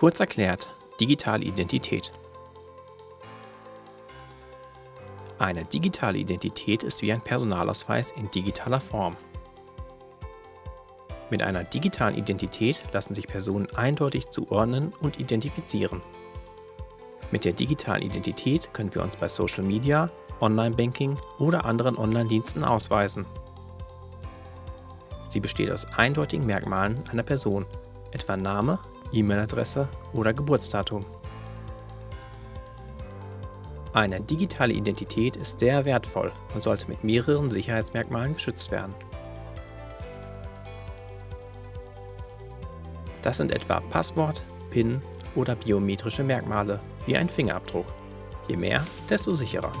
Kurz erklärt, digitale Identität. Eine digitale Identität ist wie ein Personalausweis in digitaler Form. Mit einer digitalen Identität lassen sich Personen eindeutig zuordnen und identifizieren. Mit der digitalen Identität können wir uns bei Social Media, Online-Banking oder anderen Online-Diensten ausweisen. Sie besteht aus eindeutigen Merkmalen einer Person, etwa Name, E-Mail-Adresse oder Geburtsdatum. Eine digitale Identität ist sehr wertvoll und sollte mit mehreren Sicherheitsmerkmalen geschützt werden. Das sind etwa Passwort, PIN oder biometrische Merkmale wie ein Fingerabdruck. Je mehr, desto sicherer.